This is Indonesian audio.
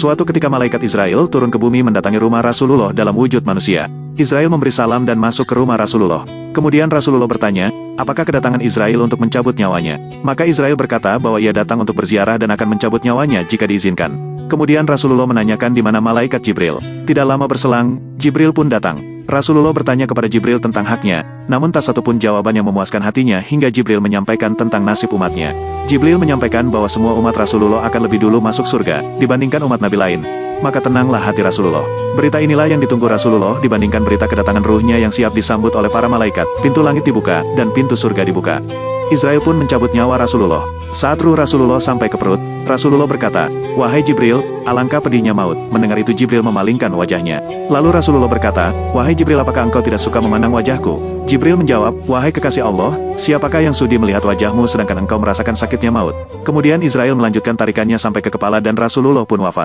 Suatu ketika malaikat Israel turun ke bumi mendatangi rumah Rasulullah dalam wujud manusia. Israel memberi salam dan masuk ke rumah Rasulullah. Kemudian Rasulullah bertanya, apakah kedatangan Israel untuk mencabut nyawanya? Maka Israel berkata bahwa ia datang untuk berziarah dan akan mencabut nyawanya jika diizinkan. Kemudian Rasulullah menanyakan di mana malaikat Jibril. Tidak lama berselang, Jibril pun datang. Rasulullah bertanya kepada Jibril tentang haknya, namun tak satu pun jawaban yang memuaskan hatinya hingga Jibril menyampaikan tentang nasib umatnya. Jibril menyampaikan bahwa semua umat Rasulullah akan lebih dulu masuk surga, dibandingkan umat Nabi lain. Maka tenanglah hati Rasulullah. Berita inilah yang ditunggu Rasulullah dibandingkan berita kedatangan ruhnya yang siap disambut oleh para malaikat, pintu langit dibuka, dan pintu surga dibuka. Israel pun mencabut nyawa Rasulullah. Saat ruh Rasulullah sampai ke perut, Rasulullah berkata, Wahai Jibril, alangkah pedihnya maut. Mendengar itu Jibril memalingkan wajahnya. Lalu Rasulullah berkata, Wahai Jibril apakah engkau tidak suka memandang wajahku? Jibril menjawab, Wahai kekasih Allah, siapakah yang sudi melihat wajahmu sedangkan engkau merasakan sakitnya maut? Kemudian Israel melanjutkan tarikannya sampai ke kepala dan Rasulullah pun wafat.